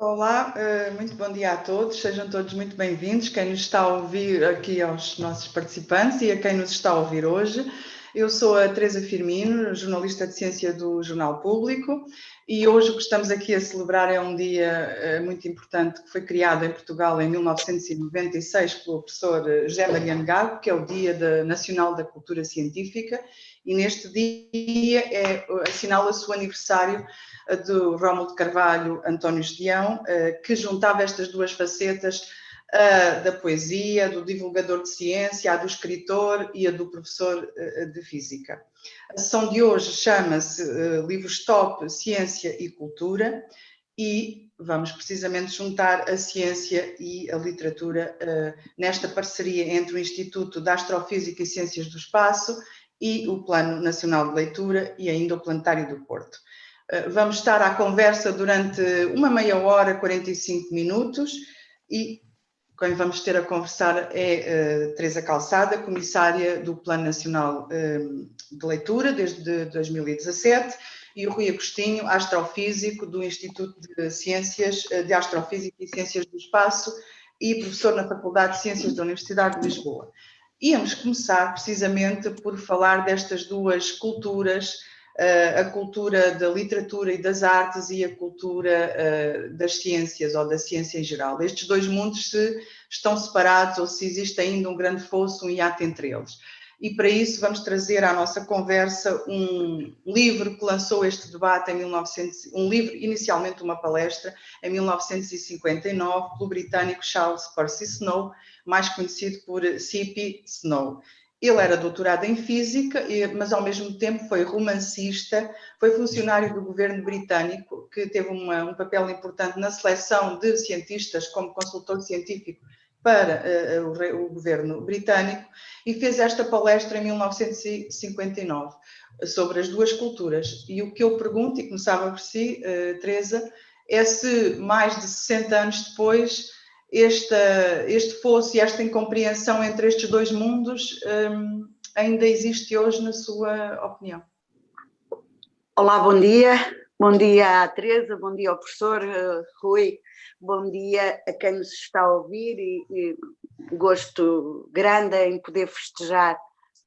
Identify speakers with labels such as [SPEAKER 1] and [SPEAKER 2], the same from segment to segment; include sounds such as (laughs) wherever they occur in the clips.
[SPEAKER 1] Olá, eh, muito bom dia a todos, sejam todos muito bem-vindos, quem nos está a ouvir aqui aos nossos participantes e a quem nos está a ouvir hoje. Eu sou a Teresa Firmino, jornalista de ciência do Jornal Público e hoje o que estamos aqui a celebrar é um dia eh, muito importante que foi criado em Portugal em 1996 pelo professor eh, José Mariano Gago, que é o Dia Nacional da Cultura Científica e neste dia é, assinala-se o aniversário eh, do Rómulo de Carvalho António Estião, que juntava estas duas facetas da poesia, do divulgador de ciência, a do escritor e a do professor eh, de física. A sessão de hoje chama-se uh, Livros Top, Ciência e Cultura e vamos precisamente juntar a ciência e a literatura nesta parceria entre o Instituto de Astrofísica e Ciências do Espaço e o Plano Nacional de Leitura e ainda o Planetário do Porto. Vamos estar à conversa durante uma meia hora, 45 minutos e quem vamos ter a conversar é uh, Teresa Calçada, comissária do Plano Nacional uh, de Leitura desde 2017, e o Rui Agostinho, astrofísico do Instituto de Ciências eh, de Astrofísica e Ciências do Espaço e professor na Faculdade de Ciências da Universidade de Lisboa. Íamos começar precisamente por falar destas duas culturas a cultura da literatura e das artes e a cultura das ciências ou da ciência em geral. Estes dois mundos se estão separados ou se existe ainda um grande fosso, um hiato entre eles. E para isso vamos trazer à nossa conversa um livro que lançou este debate em 1900, um livro, inicialmente uma palestra, em 1959, pelo britânico Charles Percy Snow, mais conhecido por C.P. Snow. Ele era doutorado em Física, mas ao mesmo tempo foi romancista, foi funcionário do governo britânico, que teve uma, um papel importante na seleção de cientistas como consultor científico para uh, o, o, governo britânico, e fez esta palestra em 1959 sobre as duas culturas. E o que eu pergunto, e começava por si, uh, Teresa, é se mais de 60 anos depois esta, este fosso e esta incompreensão entre estes dois mundos um, ainda existe hoje, na sua opinião?
[SPEAKER 2] Olá, bom dia. Bom dia à Teresa, bom dia ao professor uh, Rui, bom dia a quem nos está a ouvir e, e gosto grande em poder festejar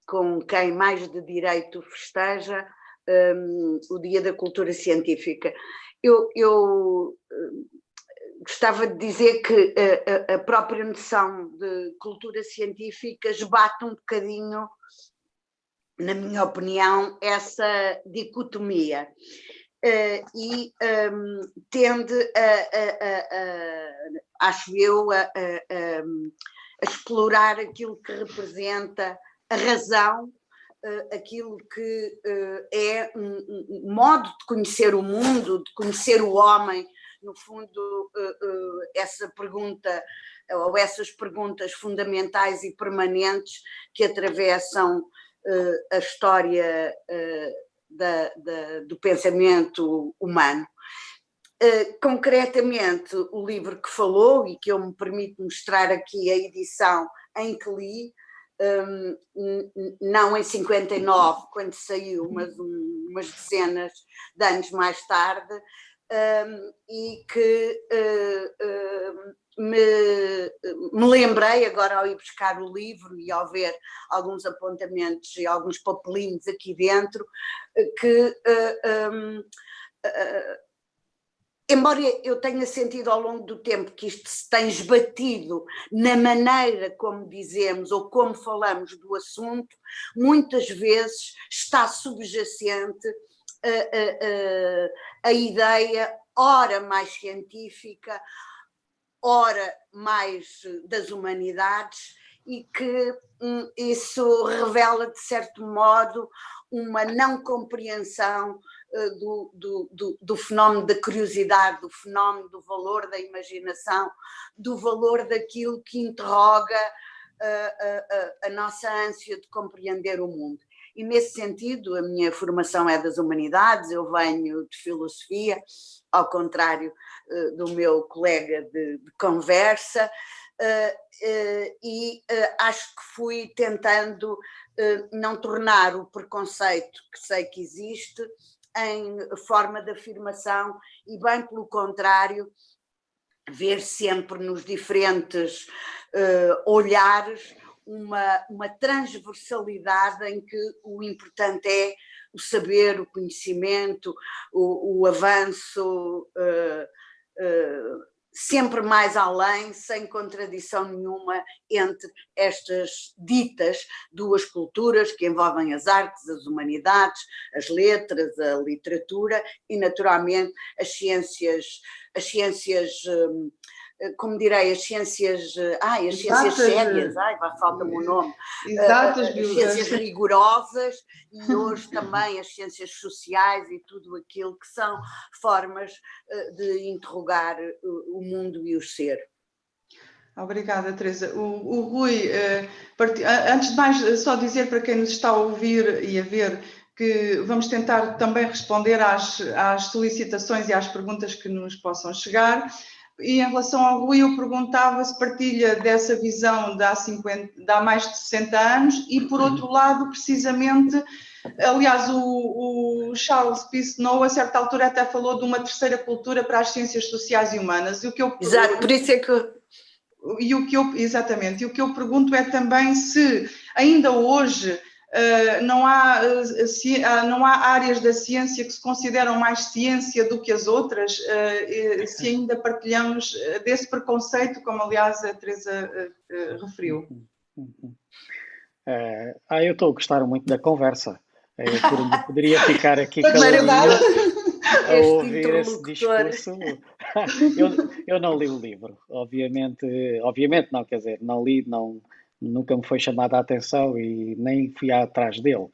[SPEAKER 2] com quem mais de direito festeja um, o Dia da Cultura Científica. Eu, eu gostava de dizer que a, a, própria noção de cultura científica esbate um bocadinho, na minha opinião, essa dicotomia. Uh, e um, tende a, a, a, acho eu, a, explorar aquilo que representa a razão, uh, aquilo que uh, é um, um, modo de conhecer o mundo, de conhecer o homem, no fundo, eh, eh, essa pergunta, ou essas perguntas fundamentais e permanentes que atravessam eh, a história da, da, do pensamento humano. concretamente, o livro que falou, e que eu me permito mostrar aqui a edição em que li, um, não em 59, quando saiu, mas um, umas dezenas de anos mais tarde, um, e que uh, uh, me, me, lembrei agora ao ir buscar o livro e ao ver alguns apontamentos e alguns papelinhos aqui dentro, que um, embora eu tenha sentido ao longo do tempo que isto se tem esbatido na maneira como dizemos ou como falamos do assunto, muitas vezes está subjacente a, a, a ideia, ora mais científica, ora mais das humanidades, e que hum, isso revela, de certo modo, uma não compreensão uh, do, do, do, do, fenómeno da curiosidade, do fenómeno do valor da imaginação, do valor daquilo que interroga uh, uh, a nossa ânsia de compreender o mundo e nesse sentido a minha formação é das humanidades, eu venho de filosofia, ao contrário uh, do meu colega de, de conversa, uh, uh, e acho que fui tentando não tornar o preconceito que sei que existe em forma de afirmação e bem pelo contrário, ver sempre nos diferentes olhares uma, uma transversalidade em que o importante é o saber, o conhecimento, o, o avanço, uh, uh, sempre mais além, sem contradição nenhuma entre estas ditas duas culturas que envolvem as artes, as humanidades, as letras, a literatura e naturalmente as ciências, as ciências eh, como direi, as ciências, eh, ai, as ciências sérias, ai, falta-me o nome,
[SPEAKER 1] Exatas,
[SPEAKER 2] as ciências rigorosas e hoje também as ciências sociais e tudo aquilo que são formas de interrogar o mundo e o ser.
[SPEAKER 1] Obrigada, Teresa. O, o Rui, antes de mais, só dizer para quem nos está a ouvir e a ver que vamos tentar também responder às, às solicitações e às perguntas que nos possam chegar. E em relação ao Rui, eu perguntava se partilha dessa visão de há, 50, de há mais de 60 anos e, por outro lado, precisamente, aliás, o, o Charles Snow, a certa altura, até falou de uma terceira cultura para as ciências sociais e humanas. E o que eu,
[SPEAKER 2] Exato, por isso é que...
[SPEAKER 1] E o que eu, exatamente, e o que eu pergunto é também se ainda hoje não, há, uh, não há áreas da ciência que se consideram mais ciência do que as outras, uh, se ainda partilhamos desse preconceito, como aliás a Teresa referiu.
[SPEAKER 3] ah, eu estou a gostar muito da conversa. Eu poderia ficar aqui (laughs) a ouvir esse discurso. (laughs) eu, eu não li o livro, obviamente, obviamente não, quer dizer, não li, não nunca me foi chamada a atenção e nem fui atrás dele.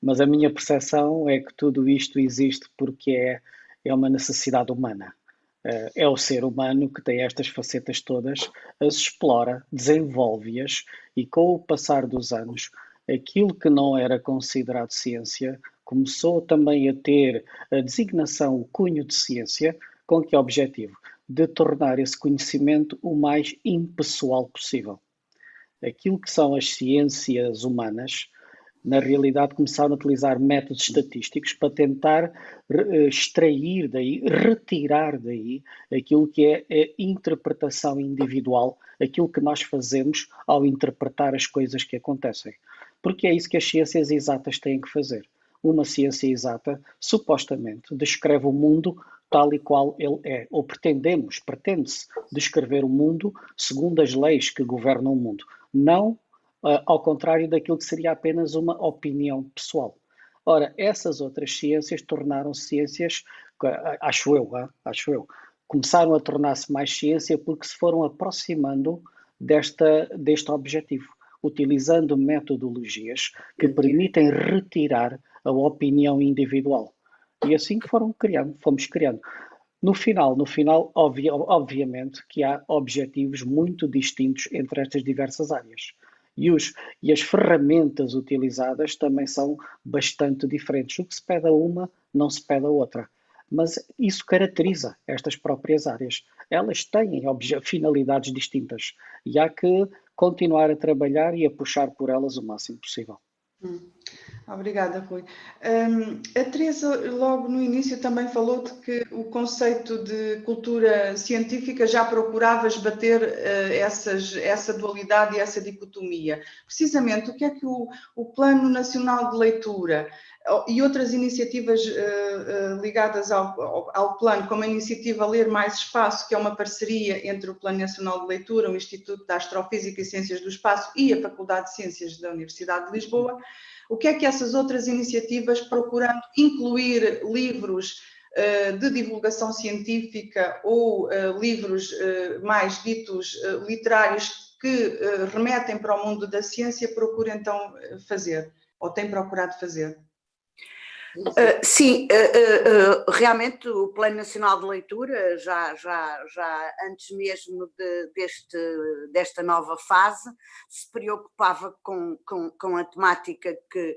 [SPEAKER 3] Mas a minha percepção é que tudo isto existe porque é, é uma necessidade humana. Eh, é o ser humano que tem estas facetas todas, as explora, desenvolve-as e com o passar dos anos, aquilo que não era considerado ciência começou também a ter a designação, o cunho de ciência, com que objetivo? De tornar esse conhecimento o mais impessoal possível aquilo que são as ciências humanas, na realidade começaram a utilizar métodos estatísticos para tentar eh, extrair daí, retirar daí aquilo que é a interpretação individual, aquilo que nós fazemos ao interpretar as coisas que acontecem. Porque é isso que as ciências exatas têm que fazer. Uma ciência exata, supostamente, descreve o mundo tal e qual ele é. Ou pretendemos, pretende-se descrever o mundo segundo as leis que governam o mundo não uh, ao contrário daquilo que seria apenas uma opinião pessoal. Ora, essas outras ciências tornaram-se ciências, acho eu, acho eu, começaram a tornar-se mais ciência porque se foram aproximando desta, deste objetivo, utilizando metodologias que permitem retirar a opinião individual. E assim foram criando, fomos criando. No final, no final, obviamente que há objetivos muito distintos entre estas diversas áreas. E, os, e as ferramentas utilizadas também são bastante diferentes. O que se pede a uma, não se pede a outra. Mas isso caracteriza estas próprias áreas. Elas têm finalidades distintas e há que continuar a trabalhar e a puxar por elas o máximo possível.
[SPEAKER 1] Hum. Obrigada, Rui. Um, a Teresa, logo no início, também falou de que o conceito de cultura científica já procurava esbater uh, essas, essa dualidade e essa dicotomia. Precisamente, o que é que o, o Plano Nacional de Leitura e outras iniciativas uh, uh, ligadas ao, ao, ao, plano, como a iniciativa Ler Mais Espaço, que é uma parceria entre o Plano Nacional de Leitura, o Instituto de Astrofísica e Ciências do Espaço e a Faculdade de Ciências da Universidade de Lisboa, o que é que essas outras iniciativas, procurando incluir livros uh, de divulgação científica ou livros mais ditos literários que remetem para o mundo da ciência, procuram então fazer, ou têm procurado fazer?
[SPEAKER 2] Uh, sim, uh, uh, realmente o Plano Nacional de Leitura, já, já, já antes mesmo de, deste, desta nova fase, se preocupava com, com, com a temática que,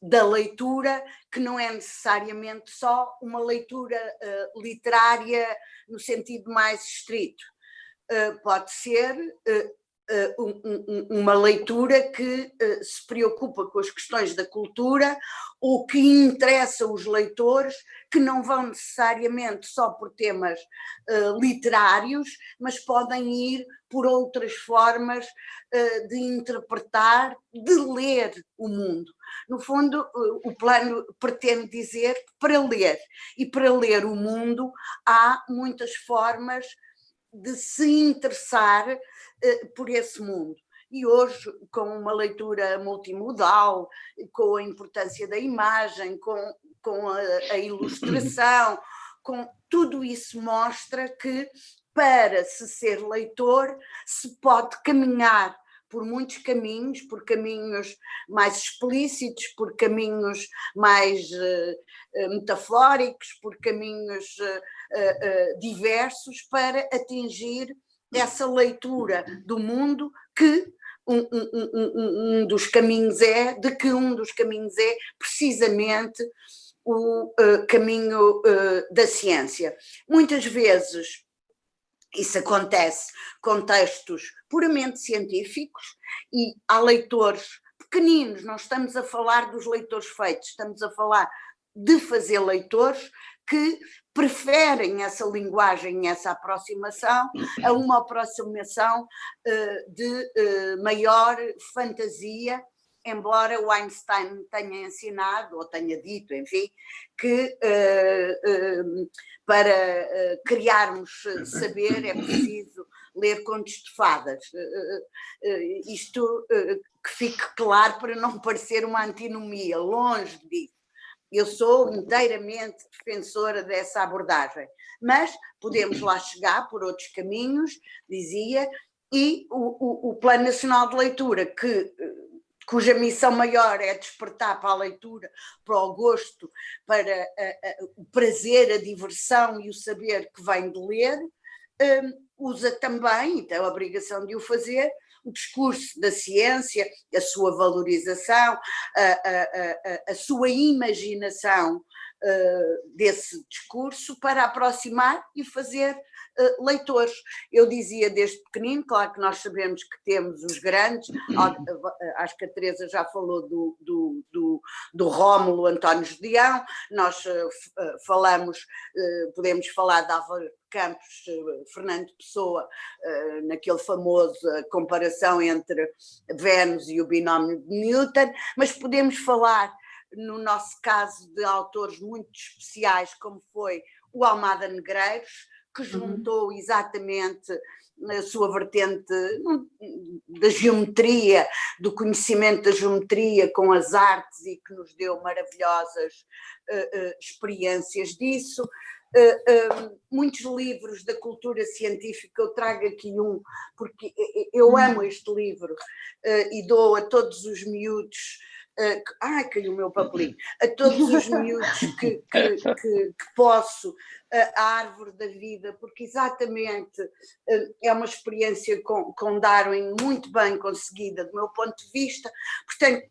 [SPEAKER 2] da leitura, que não é necessariamente só uma leitura literária no sentido mais estrito. pode ser uma leitura que se preocupa com as questões da cultura ou que interessa os leitores, que não vão necessariamente só por temas literários, mas podem ir por outras formas de interpretar, de ler o mundo. No fundo, o plano pretende dizer que para ler e para ler o mundo há muitas formas de se interessar uh, por esse mundo. E hoje, com uma leitura multimodal, com a importância da imagem, com, com a, a ilustração, (coughs) com tudo isso mostra que para se ser leitor se pode caminhar por muitos caminhos, por caminhos mais explícitos, por caminhos mais uh, metafóricos, por caminhos uh, uh, diversos, para atingir essa leitura do mundo que um, um, um, um, dos caminhos é, de que um dos caminhos é precisamente o caminho da ciência. Muitas vezes isso acontece com textos puramente científicos e há leitores pequeninos, não estamos a falar dos leitores feitos, estamos a falar de fazer leitores que preferem essa linguagem, essa aproximação, a uma aproximação uh, de uh, maior fantasia embora o Einstein tenha ensinado, ou tenha dito, enfim, que uh, para criarmos saber é preciso ler contos de fadas. isto que fique claro para não parecer uma antinomia, longe disso. Eu sou inteiramente defensora dessa abordagem, mas podemos lá chegar por outros caminhos, dizia, e o, o, o Plano Nacional de Leitura, que cuja missão maior é despertar para a leitura, para o gosto, para a, a, o prazer, a diversão e o saber que vem de ler, um, usa também, e tem a obrigação de o fazer, o discurso da ciência, a sua valorização, a, a sua imaginação uh, desse discurso para aproximar e fazer uh, leitores. Eu dizia desde pequenino, claro que nós sabemos que temos os grandes, acho que a Teresa já falou do, do, do, do Rómulo António Judião, nós uh, falamos, podemos falar de Álvaro Campos, Fernando Pessoa, naquele famoso comparação entre Vênus e o binómio de Newton, mas podemos falar no nosso caso de autores muito especiais, como foi o Almada Negreiros, que uhum. juntou uhum. exatamente a sua vertente da geometria, do conhecimento da geometria com as artes e que nos deu maravilhosas uh, uh, experiências disso. Uh, muitos livros da cultura científica, eu trago aqui um, porque eu uhum. amo este livro e dou a todos os miúdos Uh, ai, caiu o meu papelinho, a todos os miúdos que, que, que, que posso, uh, a árvore da vida, porque exatamente uh, é uma experiência com, com Darwin muito bem conseguida, do meu ponto de vista. Portanto,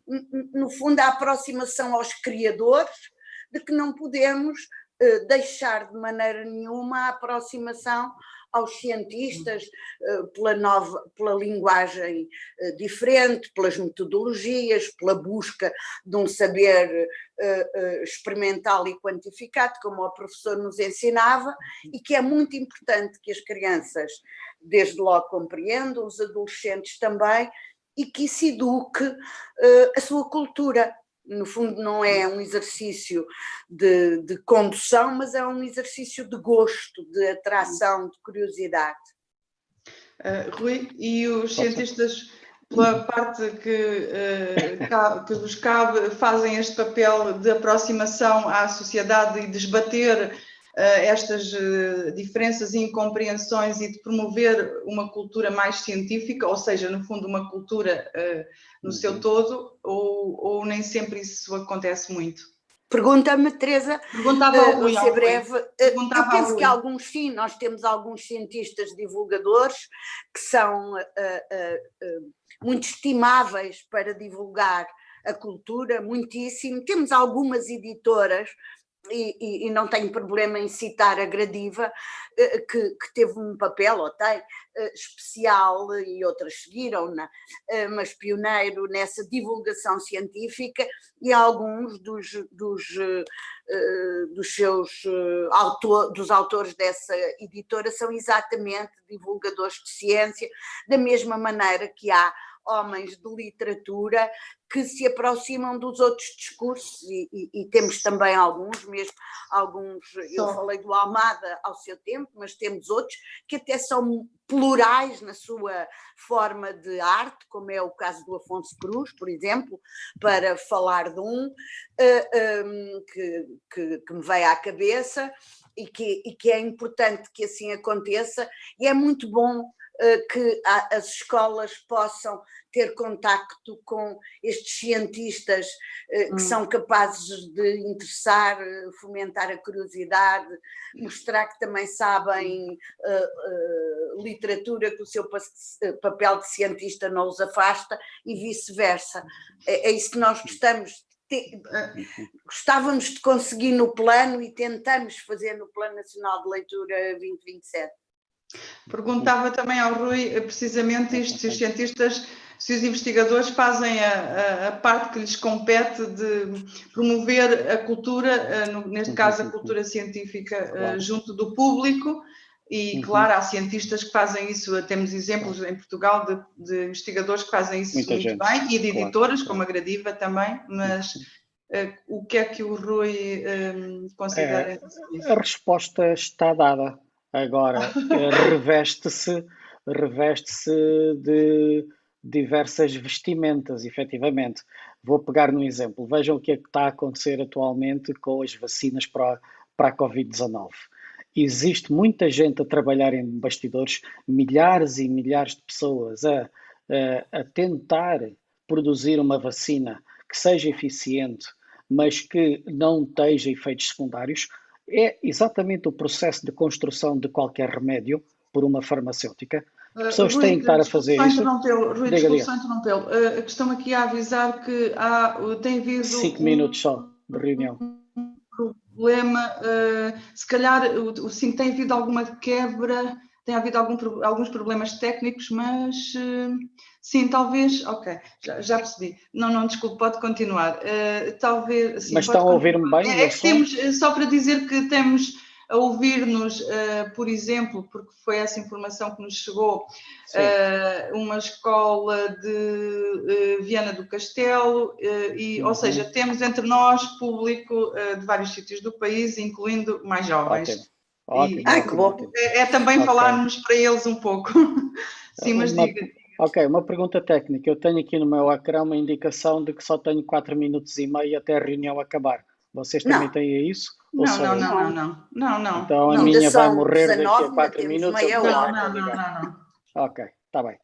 [SPEAKER 2] no fundo, a aproximação aos criadores, de que não podemos uh, deixar de maneira nenhuma a aproximação aos cientistas eh, pela, nova, pela linguagem eh, diferente, pelas metodologias, pela busca de um saber eh, experimental e quantificado, como o professor nos ensinava, e que é muito importante que as crianças, desde logo, compreendam, os adolescentes também, e que se eduque a sua cultura, no fundo não é um exercício de, de, condução, mas é um exercício de gosto, de atração, de curiosidade.
[SPEAKER 1] Uh, Rui, e os cientistas, pela parte que, uh, que vos cabe, fazem este papel de aproximação à sociedade e desbater estas diferenças e incompreensões e de promover uma cultura mais científica, ou seja, no fundo uma cultura no uhum. seu todo, ou, ou nem sempre isso acontece muito?
[SPEAKER 2] Pergunta-me, Teresa, Perguntava uh, Rui, ser breve. Uh, eu penso que alguns sim, nós temos alguns cientistas divulgadores que são uh, uh, muito estimáveis para divulgar a cultura, muitíssimo. Temos algumas editoras e, e, não tenho problema em citar a Gradiva, eh, que, que teve um papel, ou tem, eh, especial, e outras seguiram-na, eh, mas pioneiro nessa divulgação científica, e alguns dos, dos, dos seus autor, dos autores dessa editora são exatamente divulgadores de ciência, da mesma maneira que há homens de literatura que se aproximam dos outros discursos e, e, e temos também alguns, mesmo alguns, eu falei do Almada ao seu tempo, mas temos outros que até são plurais na sua forma de arte, como é o caso do Afonso Cruz, por exemplo, para falar de um uh, eh, um, ehm, que, que, que me veio à cabeça e que, e que é importante que assim aconteça e é muito bom que as escolas possam ter contacto com estes cientistas eh, que hum. são capazes de interessar, eh, fomentar a curiosidade, mostrar que também sabem uh, uh, literatura, que o seu papel de cientista não os afasta e vice-versa. É, é, isso que nós gostamos. gostávamos de conseguir no plano e tentamos fazer no Plano Nacional de Leitura 2027.
[SPEAKER 1] Perguntava também ao Rui eh, precisamente isto, se os cientistas, se os investigadores fazem a, a, parte que lhes compete de promover a cultura, eh, neste caso a cultura científica, eh, claro. junto do público, e uhum. claro, há cientistas que fazem isso, temos exemplos em Portugal de, de investigadores que fazem isso Muita muito gente. bem, e de editoras, claro. como a Gradiva também, mas uh, o que é que o Rui um, considera?
[SPEAKER 3] É, a resposta está dada. Agora, eh, reveste-se reveste-se de diversas vestimentas, efetivamente. Vou pegar no exemplo. Vejam o que é que está a acontecer atualmente com as vacinas para, para a Covid-19. Existe muita gente a trabalhar em bastidores, milhares e milhares de pessoas a, a, a tentar produzir uma vacina que seja eficiente, mas que não tenha efeitos secundários, é exatamente o processo de construção de qualquer remédio por uma farmacêutica. As pessoas uh, Rui, têm que estar a fazer isso.
[SPEAKER 1] Rui, desculpa interrompê-lo. Uh, estão aqui a avisar que há, tem havido...
[SPEAKER 3] Cinco um, minutos só de reunião.
[SPEAKER 1] problema, uh, se calhar o, sim, tem havido alguma quebra, tem havido algum, alguns problemas técnicos, mas sim, talvez, ok, já, já, percebi. Não, não, desculpe, pode continuar. Uh, talvez, sim,
[SPEAKER 3] mas estão a ouvir-me bem?
[SPEAKER 1] É, é que temos, eh, só para dizer que temos a ouvir-nos, uh, por exemplo, porque foi essa informação que nos chegou, uh, uma escola de uh, Viana do Castelo, e, uhum. ou seja, temos entre nós público de vários sítios do país, incluindo mais jovens. Okay. Ótimo, e, ah, que bom. É, é também okay. falarmos para eles um pouco. (laughs) Sim, mas
[SPEAKER 3] uma,
[SPEAKER 1] diga.
[SPEAKER 3] Ok, uma pergunta técnica. Eu tenho aqui no meu ecrã uma indicação de que só tenho 4 minutos e meio até a reunião acabar. Vocês também não. têm isso?
[SPEAKER 1] Não, não, não, não, não, não, não.
[SPEAKER 3] Então a minha vai morrer 19, daqui a 4 minutos.
[SPEAKER 1] Não, não, não, não, não.
[SPEAKER 3] Ok, está bem.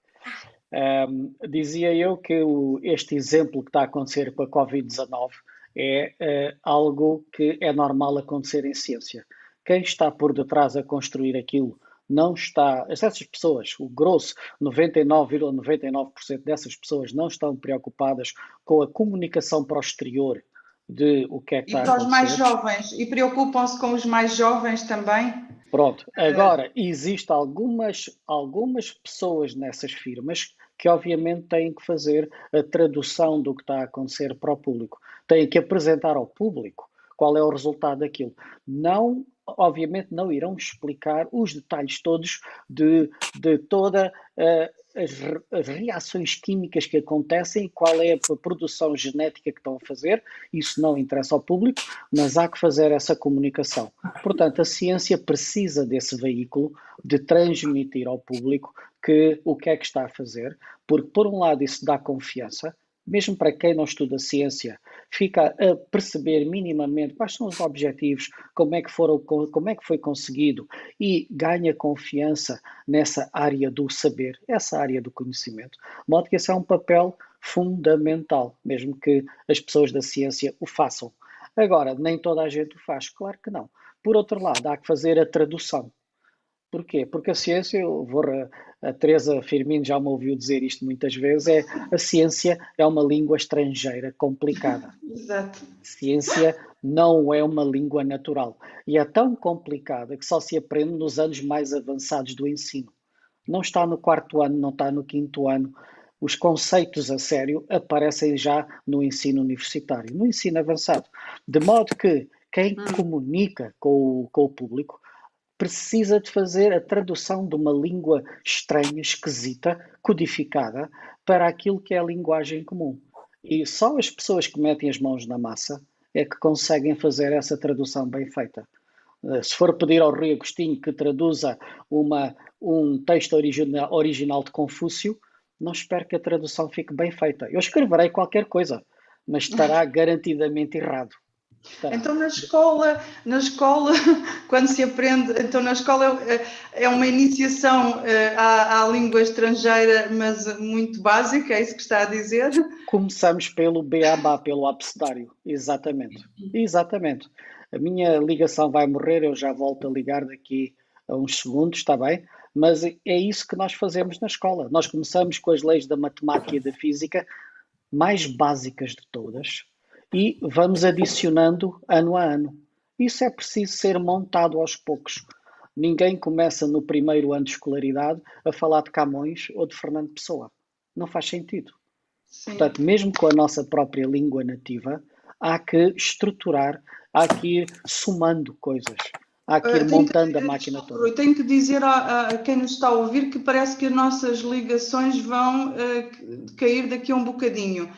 [SPEAKER 3] Um, dizia eu que o, este exemplo que está a acontecer com a Covid-19 é uh, algo que é normal acontecer em ciência quem está por detrás a construir aquilo não está, essas pessoas, o grosso, 99,99% ,99 dessas pessoas não estão preocupadas com a comunicação para o exterior de o que é que e está a acontecer.
[SPEAKER 1] E para os mais jovens, e preocupam-se com os mais jovens também?
[SPEAKER 3] Pronto, agora, existem algumas, algumas pessoas nessas firmas que obviamente têm que fazer a tradução do que está a acontecer para o público. Têm que apresentar ao público qual é o resultado daquilo. Não obviamente não irão explicar os detalhes todos de, de toda uh, as, as, reações químicas que acontecem, qual é a produção genética que estão a fazer, isso não interessa ao público, mas há que fazer essa comunicação. Portanto, a ciência precisa desse veículo de transmitir ao público que o que é que está a fazer, porque por um lado isso dá confiança, mesmo para quem não estuda ciência, fica a perceber minimamente quais são os objetivos, como é que, foram, como é que foi conseguido e ganha confiança nessa área do saber, essa área do conhecimento. De modo que esse é um papel fundamental, mesmo que as pessoas da ciência o façam. Agora, nem toda a gente o faz, claro que não. Por outro lado, há que fazer a tradução. Porquê? Porque a ciência, eu vou, a Teresa Firmino já me ouviu dizer isto muitas vezes, é a ciência é uma língua estrangeira complicada. (laughs)
[SPEAKER 1] Exato.
[SPEAKER 3] Ciência não é uma língua natural. E é tão complicada que só se aprende nos anos mais avançados do ensino. Não está no quarto ano, não está no quinto ano. Os conceitos a sério aparecem já no ensino universitário, no ensino avançado. De modo que quem hum. comunica com o, com o público precisa de fazer a tradução de uma língua estranha, esquisita, codificada, para aquilo que é a linguagem comum. E só as pessoas que metem as mãos na massa é que conseguem fazer essa tradução bem feita. Eh, se for pedir ao Rui Agostinho que traduza uma, um texto original, original de Confúcio, não espero que a tradução fique bem feita. Eu escreverei qualquer coisa, mas estará (laughs) garantidamente errado.
[SPEAKER 1] Tá. Então na escola, na escola, (laughs) quando se aprende, então na escola é, é uma iniciação eh, à, à, língua estrangeira, mas muito básica, é isso que está a dizer?
[SPEAKER 3] Começamos pelo beabá, pelo abecedário, exatamente. Exatamente. A minha ligação vai morrer, eu já volto a ligar daqui a uns segundos, está bem? Mas é isso que nós fazemos na escola. Nós começamos com as leis da matemática e da física mais básicas de todas, e vamos adicionando ano a ano. Isso é preciso ser montado aos poucos. Ninguém começa no primeiro ano de escolaridade a falar de Camões ou de Fernando Pessoa. Não faz sentido. Sim. Portanto, mesmo com a nossa própria língua nativa, há que estruturar, há que ir somando coisas, há que ir uh, montando que, a máquina toda.
[SPEAKER 1] Eu tenho que dizer a, a, quem nos está a ouvir que parece que as nossas ligações vão uh, cair daqui a um bocadinho.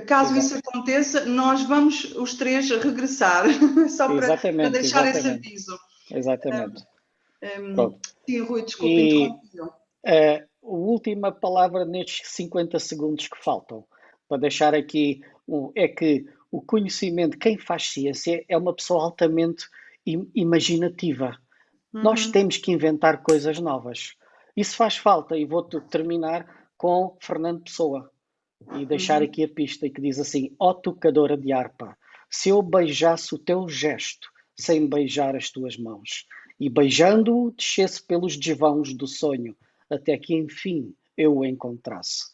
[SPEAKER 1] Caso isso aconteça, nós vamos os três regressar, (laughs) só para, para deixar exatamente. esse aviso.
[SPEAKER 3] Exatamente.
[SPEAKER 1] Um, um, sim, Rui, desculpe,
[SPEAKER 3] uh, a última palavra nestes 50 segundos que faltam, para deixar aqui, um, é que o conhecimento, quem faz ciência, é uma pessoa altamente imaginativa. Uhum. Nós temos que inventar coisas novas. Isso faz falta, e vou terminar com Fernando Pessoa e deixar uhum. aqui a pista que diz assim: Ó oh, tocadora de harpa, se eu beijasse o teu gesto sem beijar as tuas mãos, e beijando-o descesse pelos desvãos do sonho, até que enfim eu o encontrasse.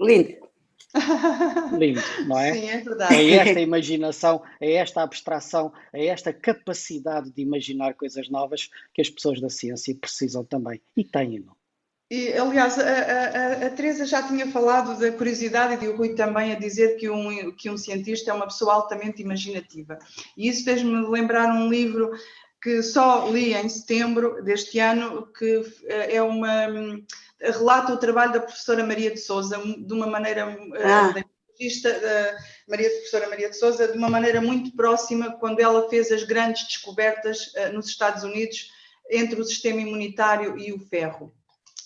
[SPEAKER 2] Lindo. (laughs)
[SPEAKER 3] Lindo, não é?
[SPEAKER 1] Sim, é verdade.
[SPEAKER 3] É (laughs) esta imaginação, é esta abstração, é esta capacidade de imaginar coisas novas que as pessoas da ciência precisam também e têm-no.
[SPEAKER 1] E, aliás, a, a, a, Teresa já tinha falado da curiosidade e o Rui também a dizer que um, que um cientista é uma pessoa altamente imaginativa. E isso fez-me lembrar um livro que só li em setembro deste ano, que eh, é uma relata o trabalho da professora Maria de Souza de uma maneira eh, ah. da Maria, professora Maria de Souza de uma maneira muito próxima quando ela fez as grandes descobertas nos Estados Unidos entre o sistema imunitário e o ferro.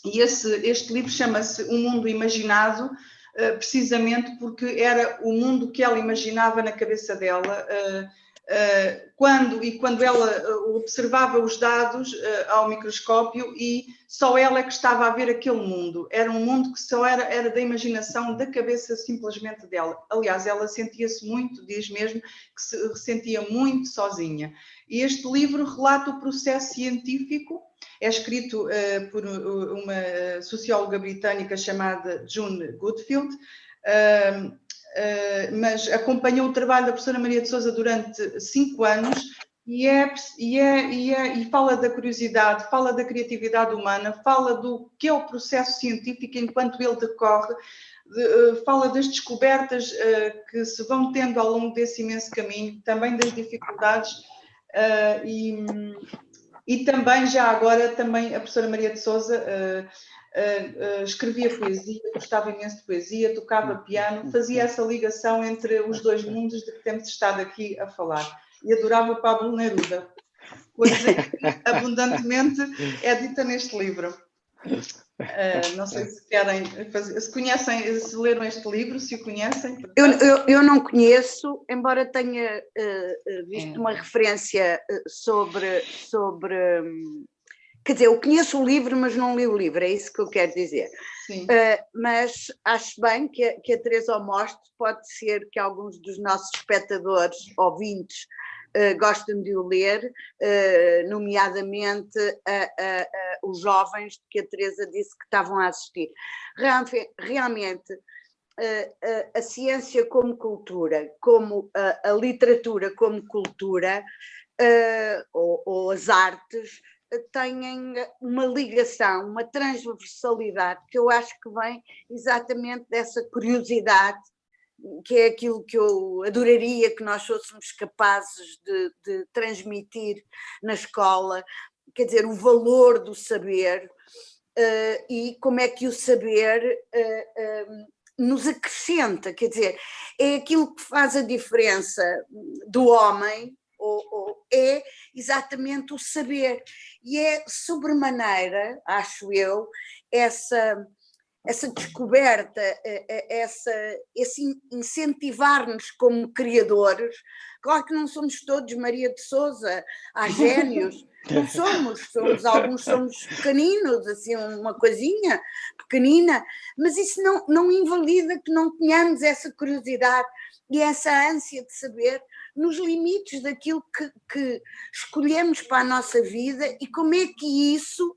[SPEAKER 1] E esse, este livro chama-se O Mundo Imaginado, eh, precisamente porque era o mundo que ela imaginava na cabeça dela. Eh, eh, quando e quando ela observava os dados ao microscópio e só ela é que estava a ver aquele mundo. Era um mundo que só era, era da imaginação, da cabeça simplesmente dela. Aliás, ela sentia-se muito, diz mesmo, que se sentia muito sozinha. E este livro relata o processo científico é escrito uh, por uma socióloga britânica chamada June Goodfield, uh, uh, mas acompanhou o trabalho da professora Maria de Souza durante cinco anos e, é, e, é, e, é, e fala da curiosidade, fala da criatividade humana, fala do que é o processo científico enquanto ele decorre, de, fala das descobertas que se vão tendo ao longo desse imenso caminho, também das dificuldades e e também, já agora, também a professora Maria de Souza uh, uh, escrevia poesia, gostava imenso de poesia, tocava piano, fazia essa ligação entre os dois mundos de que temos estado aqui a falar. E adorava o Pablo Neruda, coisa que abundantemente é dita neste livro. Uh, não sei se querem fazer, se conhecem, se leram este livro, se o conhecem.
[SPEAKER 2] Eu, eu, eu não conheço, embora tenha uh, visto é. uma referência sobre, sobre. Um, quer dizer, eu conheço o livro, mas não li o livro, é isso que eu quero dizer. Uh, mas acho bem que a, que a Teresa mostre, pode ser que alguns dos nossos espectadores, ouvintes, uh, gostam de o ler, uh, nomeadamente os jovens que a Teresa disse que estavam a assistir. Realmente, a ciência como cultura, como a, literatura como cultura, ou, ou as artes, têm uma ligação, uma transversalidade que eu acho que vem exatamente dessa curiosidade, que é aquilo que eu adoraria que nós fôssemos capazes de, de transmitir na escola, quer dizer, o valor do saber uh, e como é que o saber uh, nos acrescenta, quer dizer, é aquilo que faz a diferença do homem ou, ou, é exatamente o saber. E é sobremaneira, acho eu, essa, essa descoberta, essa, esse incentivar-nos como criadores. Claro que não somos todos Maria de Souza, há (laughs) gênios, não somos, somos, alguns somos pequeninos, assim, uma coisinha pequenina, mas isso não, não invalida que não tenhamos essa curiosidade e essa ânsia de saber nos limites daquilo que, que escolhemos para a nossa vida e como é que isso,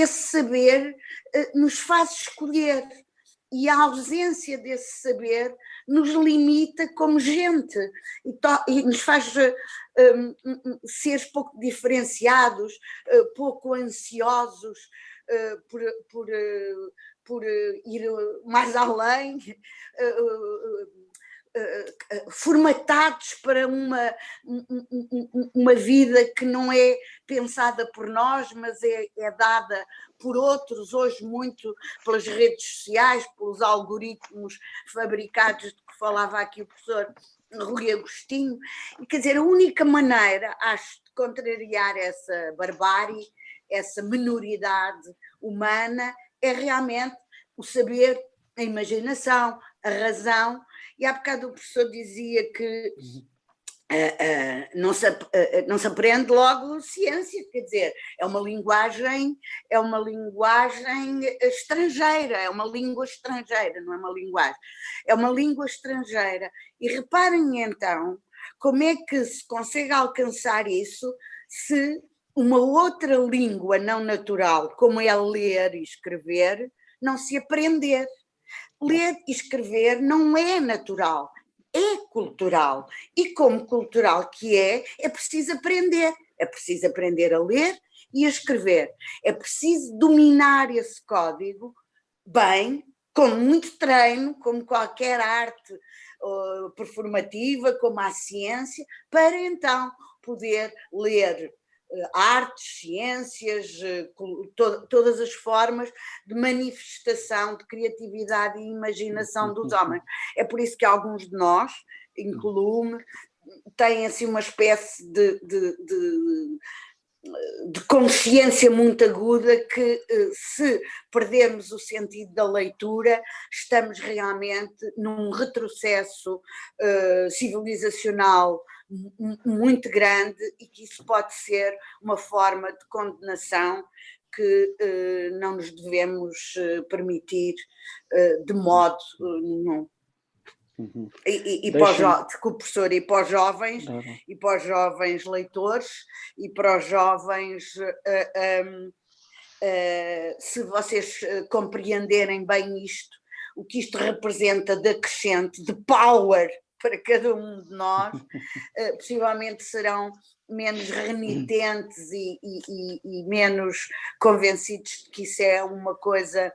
[SPEAKER 2] esse saber, eh, nos faz escolher. E a ausência desse saber nos limita como gente e, e nos faz um, ser pouco diferenciados, uh, pouco ansiosos uh, por, por, uh, por ir mais (laughs) além, formatados para uma, uma vida que não é pensada por nós, mas é, é, dada por outros, hoje muito pelas redes sociais, pelos algoritmos fabricados de que falava aqui o professor Rui Agostinho, e quer dizer, a única maneira, acho, de contrariar essa barbárie, essa minoridade humana, é realmente o saber, a imaginação, a razão, e há bocado o professor dizia que uh, uh, não, se, uh, não se aprende logo ciência, quer dizer, é uma linguagem, é uma linguagem estrangeira, é uma língua estrangeira, não é uma linguagem, é uma língua estrangeira. E reparem então como é que se consegue alcançar isso se uma outra língua não natural, como é ler e escrever, não se aprender ler e escrever não é natural, é cultural. E como cultural que é, é preciso aprender. É preciso aprender a ler e a escrever. É preciso dominar esse código bem, com muito treino, como qualquer arte uh, performativa, como a ciência, para então poder ler eh, artes, ciências, eh, to todas as formas de manifestação de criatividade e imaginação dos homens. É por isso que alguns de nós, incluo-me, têm assim uma espécie de, de, de de consciência muito aguda que eh, se perdermos o sentido da leitura estamos realmente num retrocesso uh, civilizacional muito grande e que isso pode ser uma forma de condenação que uh, não nos devemos uh, permitir de modo nenhum. Uhum. E, e, e para os, desculpe, professor, e para os jovens, uhum. e para os jovens leitores, e para os jovens, uh, um, uh, se vocês compreenderem bem isto, o que isto representa de acrescente, de power para cada um de nós, possivelmente serão menos renitentes e, e, e, menos convencidos de que isso é uma coisa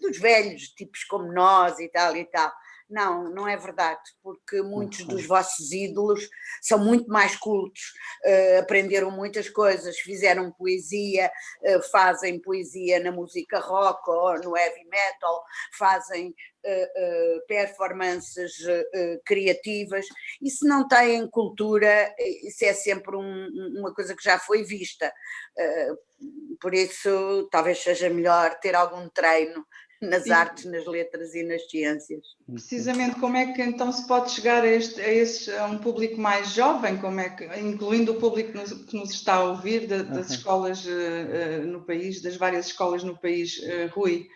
[SPEAKER 2] dos velhos, tipos como nós e tal e tal. Não, não é verdade, porque muitos dos vossos ídolos são muito mais cultos, uh, aprenderam muitas coisas, fizeram poesia, uh, fazem poesia na música rock ou no heavy metal, fazem uh, performances criativas, e se não têm cultura, isso é sempre um, uma coisa que já foi vista. por isso, talvez seja melhor ter algum treino nas Sim. artes, nas letras e nas ciências.
[SPEAKER 1] Precisamente, como é que então se pode chegar a, este, a, esse, a um público mais jovem, como é que, incluindo o público que nos, que nos está a ouvir das uhum. escolas uh, no país, das várias escolas no país, uh, Rui?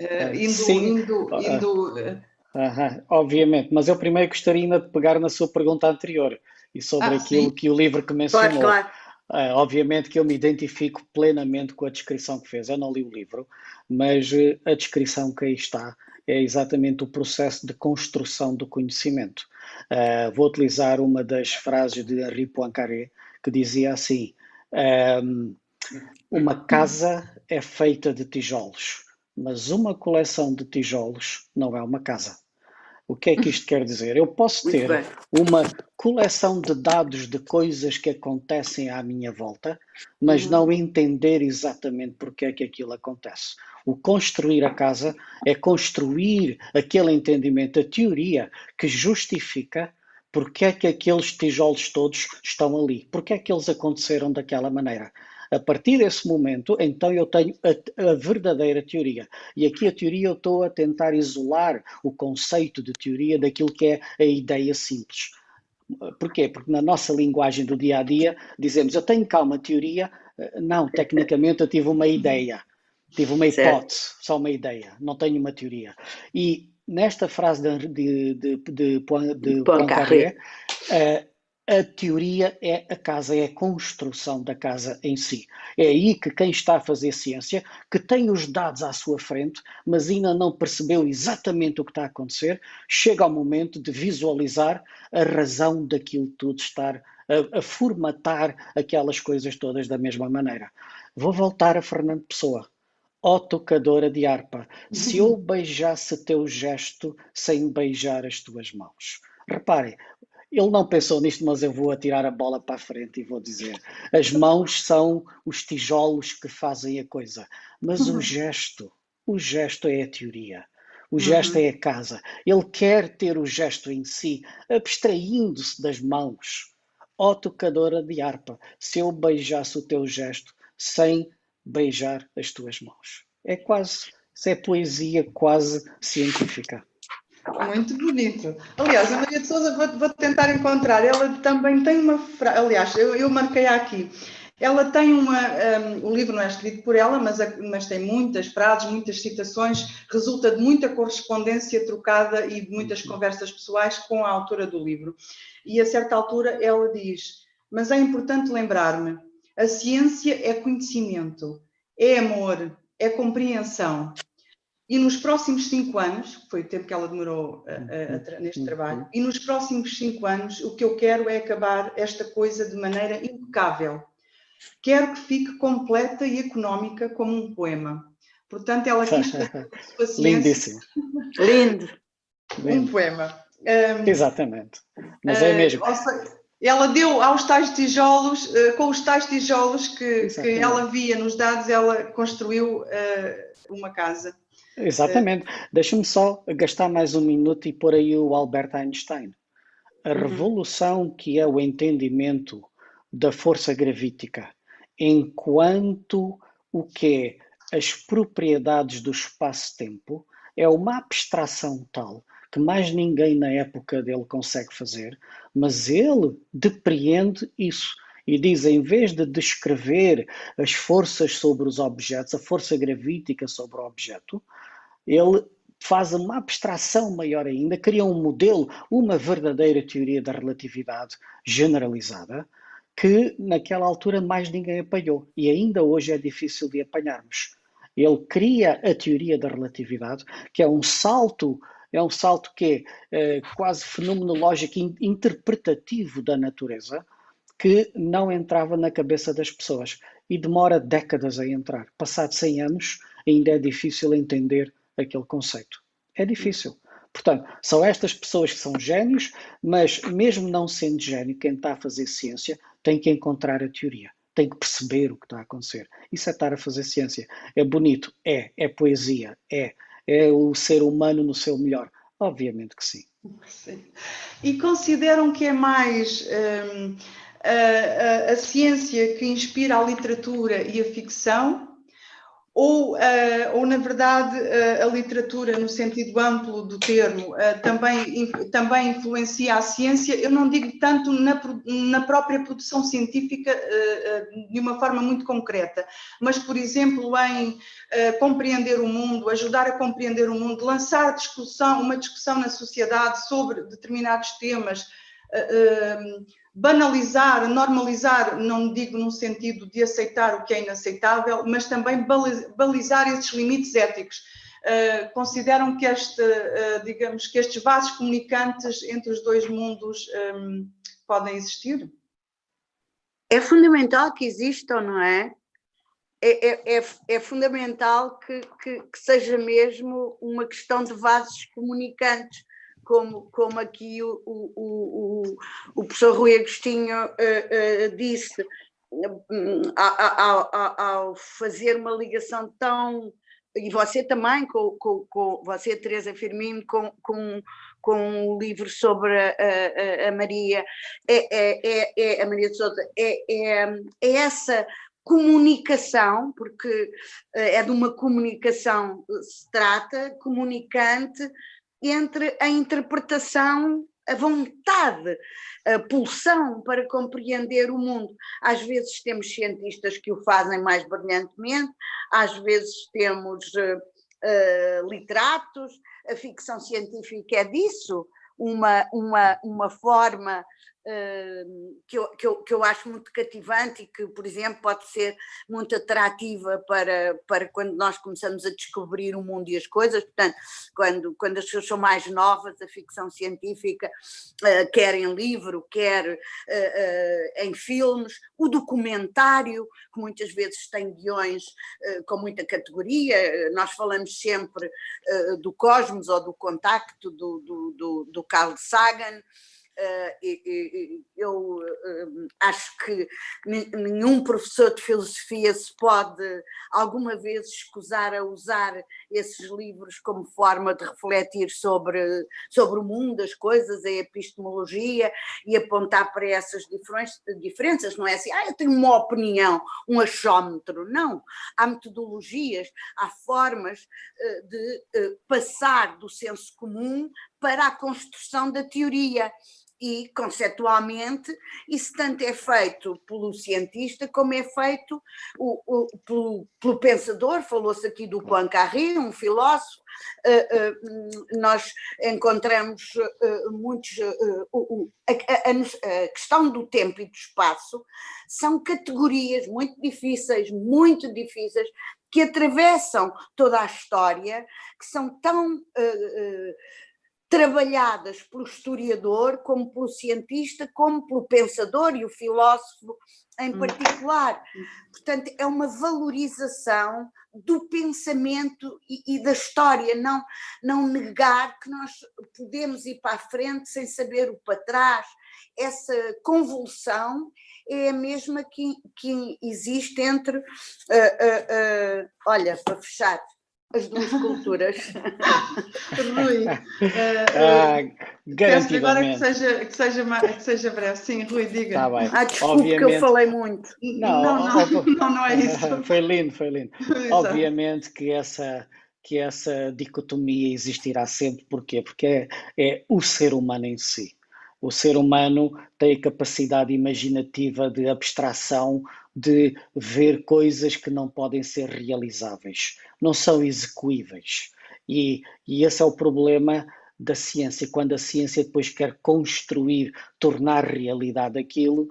[SPEAKER 1] Uh, indo, Sim. indo, indo
[SPEAKER 3] Uhum, obviamente, mas eu primeiro gostaria ainda de pegar na sua pergunta anterior, e sobre ah, aquilo sim. que o livro que mencionou. Claro, claro. Uh, obviamente que eu me identifico plenamente com a descrição que fez. Eu não li o livro, mas a descrição que aí está é exatamente o processo de construção do conhecimento. Uh, vou utilizar uma das frases de Henri Poincaré, que dizia assim: um, Uma casa é feita de tijolos, mas uma coleção de tijolos não é uma casa. O que é que isto quer dizer? Eu posso ter uma coleção de dados de coisas que acontecem à minha volta, mas uhum. não entender exatamente porque é que aquilo acontece. O construir a casa é construir aquele entendimento, a teoria que justifica porque é que aqueles tijolos todos estão ali, porque é que eles aconteceram daquela maneira. A partir desse momento, então eu tenho a, a, verdadeira teoria. E aqui a teoria eu estou a tentar isolar o conceito de teoria daquilo que é a ideia simples. Porquê? Porque na nossa linguagem do dia a dia dizemos eu tenho cá uma teoria, não, tecnicamente eu tive uma ideia, tive uma hipótese, certo. só uma ideia, não tenho uma teoria. E nesta frase de, de, de, de, de Poincaré, uh, a teoria é a casa, é a construção da casa em si. É aí que quem está a fazer ciência, que tem os dados à sua frente, mas ainda não percebeu exatamente o que está a acontecer, chega ao momento de visualizar a razão daquilo tudo estar a, a formatar aquelas coisas todas da mesma maneira. Vou voltar a Fernando Pessoa. Ó oh, tocadora de harpa, se eu (laughs) beijasse teu gesto sem beijar as tuas mãos. Reparem, ele não pensou nisto, mas eu vou atirar a bola para a frente e vou dizer: as mãos são os tijolos que fazem a coisa, mas uhum. o gesto, o gesto é a teoria. O gesto uhum. é a casa. Ele quer ter o gesto em si, abstraindo-se das mãos. Ó oh, tocadora de harpa, se eu beijasse o teu gesto sem beijar as tuas mãos. É quase, isso é poesia quase científica.
[SPEAKER 1] Muito bonito. Aliás, a Maria de Souza, vou, vou tentar encontrar, ela também tem uma frase, aliás, eu, eu marquei aqui, ela tem uma, um, o livro não é escrito por ela, mas, mas tem muitas frases, muitas citações, resulta de muita correspondência trocada e de muitas conversas pessoais com a autora do livro. E a certa altura ela diz, mas é importante lembrar-me, a ciência é conhecimento, é amor, é compreensão, e nos próximos cinco anos, que foi o tempo que ela demorou a, a, a, neste trabalho, e nos próximos cinco anos o que eu quero é acabar esta coisa de maneira impecável. Quero que fique completa e económica como um poema. Portanto, ela quis (laughs)
[SPEAKER 3] fazer Lindíssimo.
[SPEAKER 2] Lindo.
[SPEAKER 1] Um poema.
[SPEAKER 3] Um, Exatamente. Mas é mesmo. Uh,
[SPEAKER 1] seja, ela deu aos tais tijolos, uh, com os tais tijolos que, que, ela via nos dados, ela construiu uh, uma casa.
[SPEAKER 3] Exatamente. É. Deixa-me só gastar mais um minuto e pôr aí o Albert Einstein. A uhum. revolução que é o entendimento da força gravítica, enquanto o que é as propriedades do espaço-tempo, é uma abstração tal que mais ninguém na época dele consegue fazer, mas ele depreende isso e diz, em vez de descrever as forças sobre os objetos, a força gravítica sobre o objeto, ele faz uma abstração maior ainda, cria um modelo, uma verdadeira teoria da relatividade generalizada, que naquela altura mais ninguém apanhou e ainda hoje é difícil de apanharmos. Ele cria a teoria da relatividade, que é um salto, é um salto que é, é quase fenomenológico, interpretativo da natureza, que não entrava na cabeça das pessoas e demora décadas a entrar. Passados 100 anos, ainda é difícil entender aquele conceito. É difícil. Portanto, são estas pessoas que são gênios, mas mesmo não sendo gênio, quem está a fazer ciência tem que encontrar a teoria, tem que perceber o que está a acontecer. Isso é estar a fazer ciência. É bonito? É. É poesia? É. É o ser humano no seu melhor? Obviamente que sim.
[SPEAKER 1] sim. E consideram que é mais hum, a, a, a ciência que inspira a literatura e a ficção ou, uh, ou na verdade, uh, a literatura, no sentido amplo do termo, uh, também, também influencia a ciência, eu não digo tanto na, na própria produção científica de uma forma muito concreta, mas, por exemplo, em compreender o mundo, ajudar a compreender o mundo, lançar discussão, uma discussão na sociedade sobre determinados temas, banalizar, normalizar, não digo no sentido de aceitar o que é inaceitável, mas também balizar esses limites éticos. Uh, consideram que este, uh, digamos, que estes vasos comunicantes entre os dois mundos um, podem existir?
[SPEAKER 2] É fundamental que existam, não é? É, é, é, é fundamental que, que, que, seja mesmo uma questão de vasos comunicantes, como, como aqui o, o, o, o professor Rui Agostinho uh, uh, disse, ao, ao, ao, fazer uma ligação tão. E você também, com, com, com você, Teresa Firmino, com, com, com o livro sobre a, a, a Maria, é, é, é, é, a Maria de Souza, é, é, é essa comunicação, porque é de uma comunicação se trata, comunicante, entre a interpretação, a vontade, a pulsão para compreender o mundo. Às vezes temos cientistas que o fazem mais brilhantemente, às vezes temos uh, uh, literatos, a ficção científica é disso, uma, uma, uma forma que eu, que, eu, que eu acho muito cativante e que, por exemplo, pode ser muito atrativa para, para quando nós começamos a descobrir o mundo e as coisas. Portanto, quando, quando as pessoas são mais novas, a ficção científica, uh, quer em livro, quer uh, uh, em filmes, o documentário, que muitas vezes tem guiões com muita categoria. Nós falamos sempre do Cosmos ou do Contacto do, do, do, do Carl Sagan. Uh, eu uh, acho que nenhum professor de filosofia se pode alguma vez escusar a usar esses livros como forma de refletir sobre, sobre o mundo, as coisas, a epistemologia e apontar para essas diferenças. Não é assim, ah, eu tenho uma opinião, um achómetro. Não. Há metodologias, há formas uh, de passar do senso comum para a construção da teoria e conceptualmente isso tanto é feito pelo cientista como é feito o, o, pelo, pelo, pensador, falou-se aqui do Poincaré, um filósofo, uh, uh, nós encontramos uh, muitos, a, a, a, questão do tempo e do espaço são categorias muito difíceis, muito difíceis, que atravessam toda a história, que são tão trabalhadas pelo historiador, como pelo cientista, como pelo pensador e o filósofo em hum. particular. Portanto, é uma valorização do pensamento e, e, da história, não, não negar que nós podemos ir para a frente sem saber o para trás. Essa convulsão é a mesma que, que existe entre, uh, uh, uh, olha, para fechar, as duas culturas. (laughs)
[SPEAKER 1] Rui, uh, ah, garantidamente. Agora que seja, que, seja, que seja breve. Sim, Rui, diga.
[SPEAKER 2] Tá bem. Ah, desculpe Obviamente... que eu falei muito.
[SPEAKER 1] Não, não, não, (laughs) não, não é isso. (laughs)
[SPEAKER 3] Foi lindo, foi lindo. Exato. Obviamente que essa, que essa dicotomia existirá sempre. Porquê? Porque é, é o ser humano em si. O ser humano tem a capacidade imaginativa de abstração de ver coisas que não podem ser realizáveis, não são execuíveis. E, e esse é o problema da ciência. Quando a ciência depois quer construir, tornar realidade aquilo,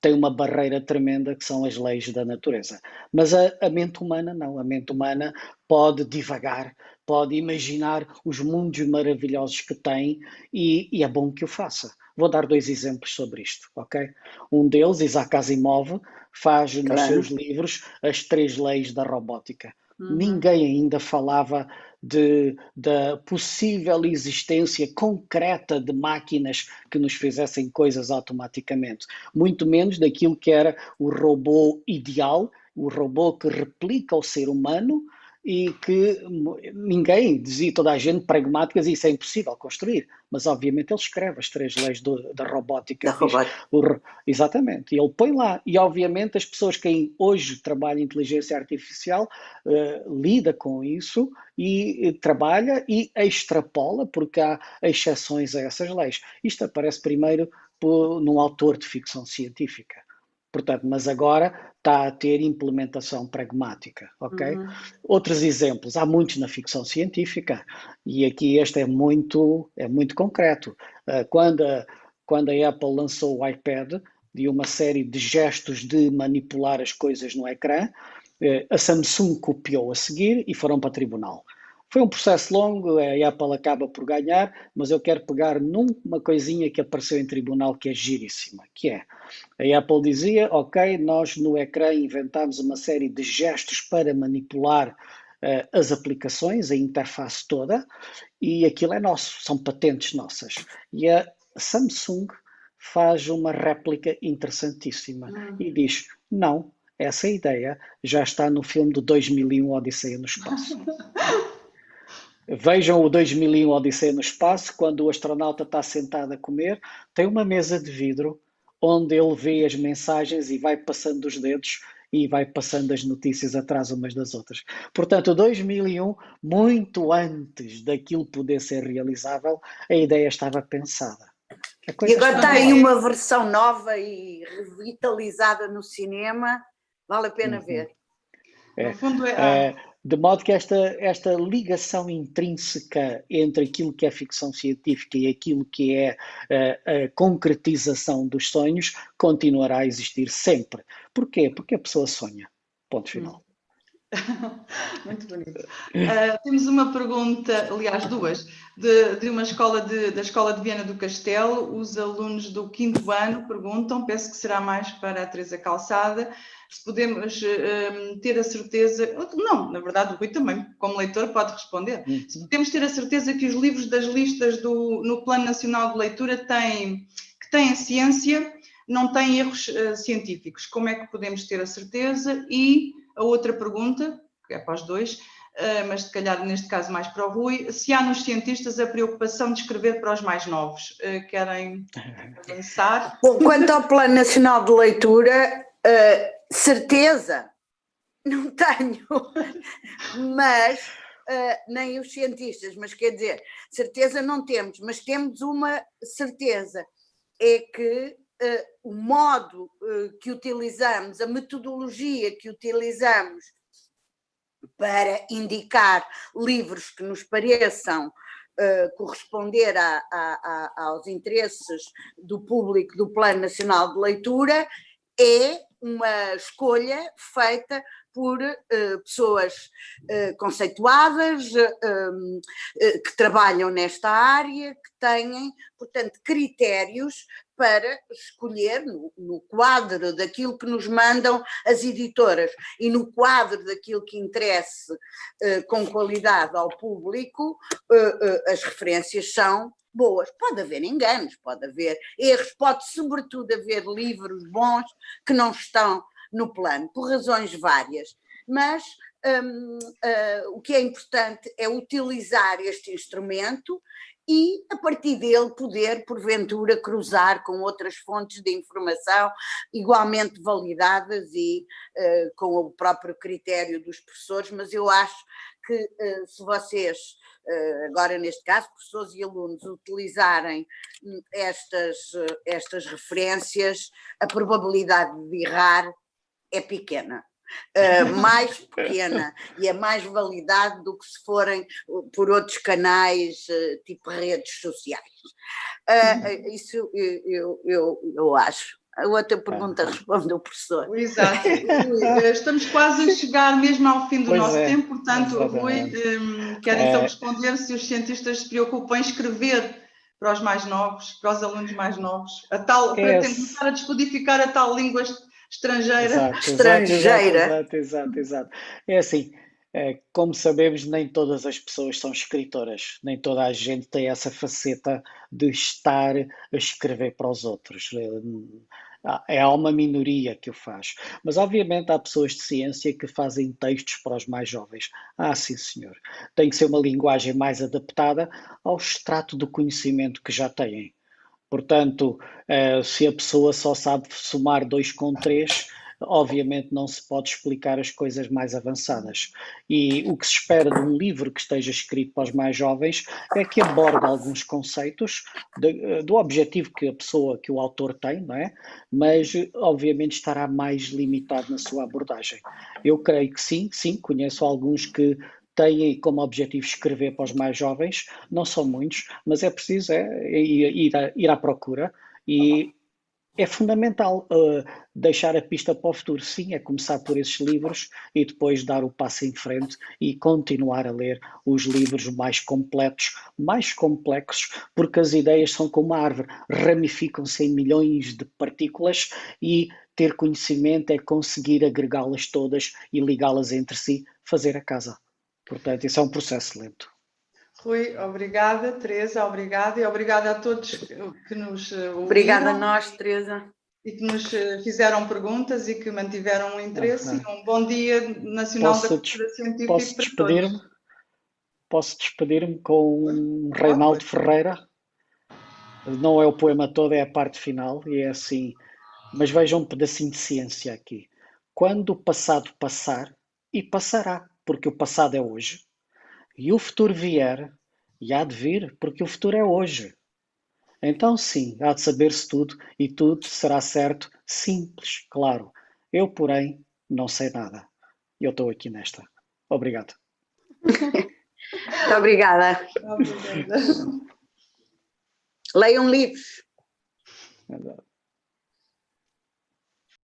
[SPEAKER 3] tem uma barreira tremenda que são as leis da natureza. Mas a, a, mente humana não. A mente humana pode divagar, pode imaginar os mundos maravilhosos que tem e, e é bom que o faça. Vou dar dois exemplos sobre isto, ok? Um deles, Isaac Asimov, faz nos seus livros as três leis da robótica. Uhum. Ninguém ainda falava de, da possível existência concreta de máquinas que nos fizessem coisas automaticamente, muito menos daquilo que era o robô ideal, o robô que replica o ser humano, e que ninguém dizia, toda a gente pragmáticas, isso é impossível construir. Mas, obviamente, ele escreve as três leis do, da robótica. Da robótica. O, exatamente. E ele põe lá. E, obviamente, as pessoas que hoje trabalham em inteligência artificial uh, lida com isso e, e trabalha e extrapola, porque há exceções a essas leis. Isto aparece primeiro por, num autor de ficção científica. Portanto, mas agora está a ter implementação pragmática, ok? Uhum. Outros exemplos, há muitos na ficção científica e aqui este é muito, é muito concreto. Uh, quando, quando a Apple lançou o iPad, de uma série de gestos de manipular as coisas no ecrã, eh, a Samsung copiou a seguir e foram para tribunal. Foi um processo longo, a Apple acaba por ganhar, mas eu quero pegar numa coisinha que apareceu em tribunal que é giríssima, que é, a Apple dizia, ok, nós no ecrã inventámos uma série de gestos para manipular uh, as aplicações, a interface toda, e aquilo é nosso, são patentes nossas. E a Samsung faz uma réplica interessantíssima uhum. e diz, não, essa ideia já está no filme de 2001 Odisseia no Espaço. (laughs) Vejam o 2001 Odisseia no Espaço, quando o astronauta está sentado a comer, tem uma mesa de vidro onde ele vê as mensagens e vai passando os dedos e vai passando as notícias atrás umas das outras. Portanto, 2001, muito antes daquilo poder ser realizável, a ideia estava pensada.
[SPEAKER 2] E agora está aí uma versão nova e revitalizada no cinema, vale a pena uhum. ver.
[SPEAKER 3] É, no fundo é, é de modo que esta, esta ligação intrínseca entre aquilo que é ficção científica e aquilo que é eh, a concretização dos sonhos continuará a existir sempre. Porquê? Porque a pessoa sonha. Ponto final. (laughs)
[SPEAKER 1] Muito bonito. Uh, temos uma pergunta, aliás, duas, de, de uma escola de, da Escola de Viana do Castelo. Os alunos do quinto ano perguntam, penso que será mais para a Teresa Calçada, se podemos uh, ter a certeza, não, na verdade o Rui também, como leitor, pode responder, uhum. se podemos ter a certeza que os livros das listas do, no Plano Nacional de Leitura têm, que têm ciência, não têm erros uh, científicos, como é que podemos ter a certeza? E a outra pergunta, que é para os dois, uh, mas se calhar neste caso mais para o Rui, se há nos cientistas a preocupação de escrever para os mais novos, querem (laughs) avançar?
[SPEAKER 2] Bom, quanto ao Plano Nacional de Leitura, certeza não (laughs) tenho, mas uh, nem os cientistas, mas quer dizer, certeza não temos, mas temos uma certeza, é que o modo uh, que utilizamos, a metodologia que utilizamos para indicar livros que nos pareçam Uh, corresponder a, a, a, aos interesses do público do Plano Nacional de Leitura é uma escolha feita por uh, pessoas uh, conceituadas, uh, que trabalham nesta área, que têm, portanto, critérios para escolher no, no, quadro daquilo que nos mandam as editoras e no quadro daquilo que interesse com qualidade ao público, as referências são boas. Pode haver enganos, pode haver erros, pode sobretudo haver livros bons que não estão no plano, por razões várias. Mas um, uh, o que é importante é utilizar este instrumento e, a partir dele, poder, porventura, cruzar com outras fontes de informação igualmente validadas e uh, com o próprio critério dos professores, mas eu acho que uh, se vocês eh, agora neste caso, professores e alunos utilizarem hum, estas, eh, estas referências, a probabilidade de errar é pequena. Uh, (laughs) mais pequena (laughs) e é mais validade do que se forem por outros canais, uh, tipo redes sociais. Uh, isso eu, eu, eu, eu acho. A outra pergunta responde o professor.
[SPEAKER 1] Exato. Estamos quase a (laughs) chegar mesmo ao fim do pois nosso é. tempo, portanto, Rui, um, quero então é. responder se os cientistas se preocupam em escrever para os mais novos, para os alunos mais novos, a tal, é. para tentar a descodificar a tal língua estrangeira.
[SPEAKER 3] Exato, estrangeira. Exato, exato, exato. É assim, é, como sabemos, nem todas as pessoas são escritoras, nem toda a gente tem essa faceta de estar a escrever para os outros. É, é uma minoria que o faz. Mas, obviamente, há pessoas de ciência que fazem textos para os mais jovens. Ah, sim, senhor. Tem que ser uma linguagem mais adaptada ao extrato do conhecimento que já têm. Portanto, eh, se a pessoa só sabe somar dois com três obviamente não se pode explicar as coisas mais avançadas. E o que se espera de um livro que esteja escrito para os mais jovens é que aborde alguns conceitos de, do objetivo que a pessoa, que o autor tem, não é? Mas obviamente estará mais limitado na sua abordagem. Eu creio que sim, sim, conheço alguns que têm como objetivo escrever para os mais jovens, não são muitos, mas é preciso é, ir, ir, à, ir à procura E é fundamental uh, deixar a pista para o futuro. Sim, é começar por esses livros e depois dar o passo em frente e continuar a ler os livros mais completos, mais complexos, porque as ideias são como uma árvore, ramificam-se em milhões de partículas e ter conhecimento é conseguir agregá-las todas e ligá-las entre si, fazer a casa. Portanto, isso é um processo lento.
[SPEAKER 1] Rui, obrigada. Teresa, obrigada. E obrigada a todos que nos eh, ouviram.
[SPEAKER 2] Obrigada a nós, Teresa.
[SPEAKER 1] E que nos eh, fizeram perguntas e que mantiveram um interesse. Ah, um bom dia nacional
[SPEAKER 3] posso
[SPEAKER 1] da cultura científica
[SPEAKER 3] Posso despedir-me? Posso despedir-me com Reinaldo Ferreira? Não é o poema todo, é a parte final, e é assim. Mas vejam um pedacinho de ciência aqui. Quando o passado passar, e passará, porque o passado é hoje, e o futuro vier, e há de vir, porque o futuro é hoje. Então, sim, há de saber-se tudo e tudo será certo, simples, claro. Eu, porém, não sei nada. Eu estou aqui nesta. Obrigado.
[SPEAKER 2] Muito obrigada. obrigada. Leiam livros. Exato.